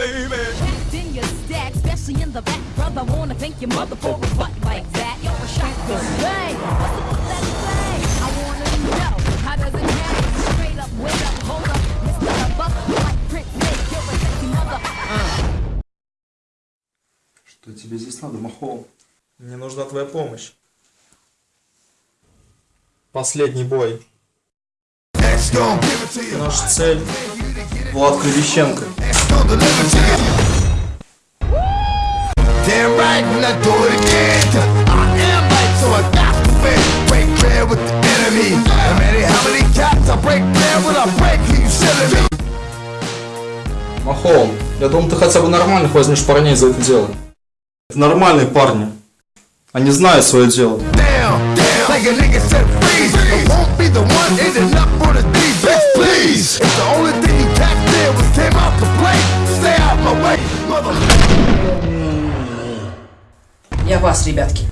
baby. Packed in your stack, especially in the back. Brother, wanna thank your mother for a butt like that. You're a shotgun bang. What's the book that say? I wanna know how does it happen? Straight up, wait up, hold up. Mr. Bubba, like Prince Nick, you're a sexy mother. Что тебе здесь надо, Махол? Мне нужна твоя помощь. Последний бой. Наша цель Влад Кривищенко. Клевещенко. Damn right, and I do it again. I am right, so I got to win. Break bread with the enemy. No matter how many cats I break bread with, I break you silly me. Махоу, я думал, ты хотя бы нормальных возьмешь парней за это дело. Это нормальные парни. Они знают свое дело. Down, down, like a nigga said freeze. I won't be the one ending up for the defense, please. If the only вас, ребятки.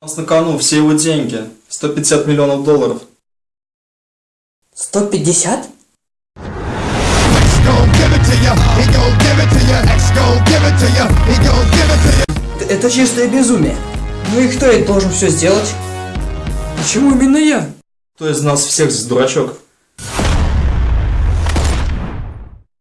У нас на кону все его деньги. 150 миллионов долларов. 150? X gon' give it to ya, he gon' give it to ya. X gon' give it to ya, he gon' give it to ya. Это чистое безумие. Ну и кто это должен все сделать? Почему именно я? Кто из нас всех здесь дурачок?